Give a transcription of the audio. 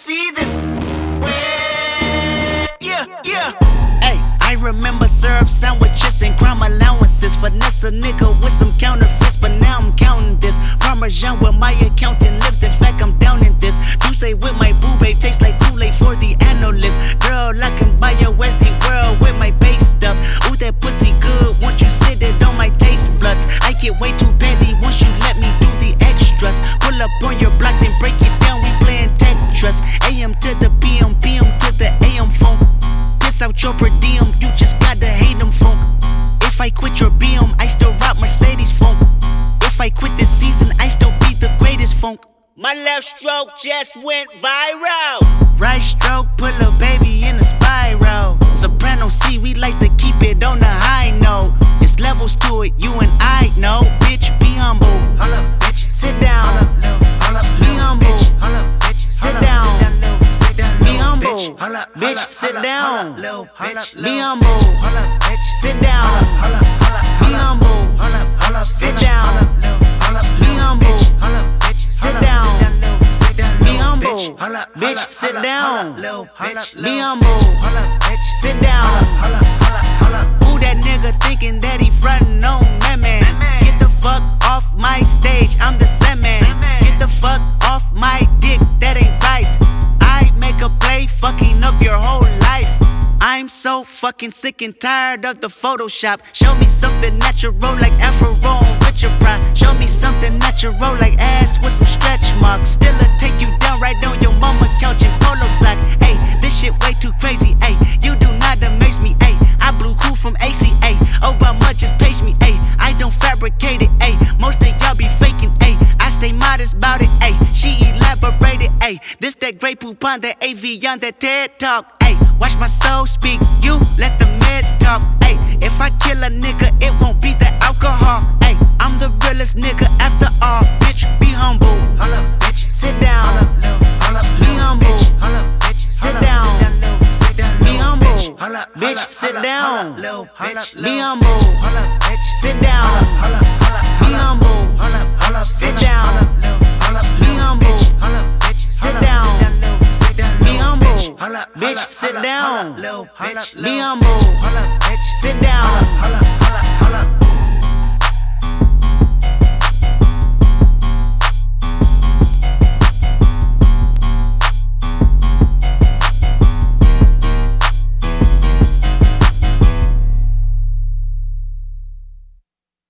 see this. Yeah, yeah. Hey, I remember syrup sandwiches and crime allowances. Finesse a nigga with some counterfeits, but now I'm counting this. Parmesan with my accountant lips. In fact, I'm down in this. You say with my boo babe tastes like Kool-Aid for the analyst. Girl, I can buy your Westie funk. My left stroke just went viral. Right stroke, put a baby in a spiral. Soprano C, we like to keep it on the high note. It's levels to it, you and I know. Bitch, be humble. Hold up, bitch. Sit down. Hold up, Be humble. Sit down. Be humble. Bitch, sit down. Be humble. Sit down. Be humble. Sit down. Sit down. Be humble. Sit down. Who that nigga thinking that he frontin' on that man? Get the fuck off my stage, I'm the Sandman. Get the fuck off my dick, that ain't right. I make a play, fucking up your whole life. I'm so fucking sick and tired of the Photoshop. Show me something natural like Afro this that Grey Poupon, that AV on that TED talk. Ayy, watch my soul speak. You let the meds talk. Ayy, if I kill a nigga, it won't be the alcohol. Ayy, I'm the realest nigga after all. Bitch, be humble. Holla, bitch. Sit down. Be humble. Holla, bitch. Sit down. Be humble. Bitch, sit down. Be humble. Bitch. Sit down. Be humble. Sit Bitch, sit down. Be humble. Sit down.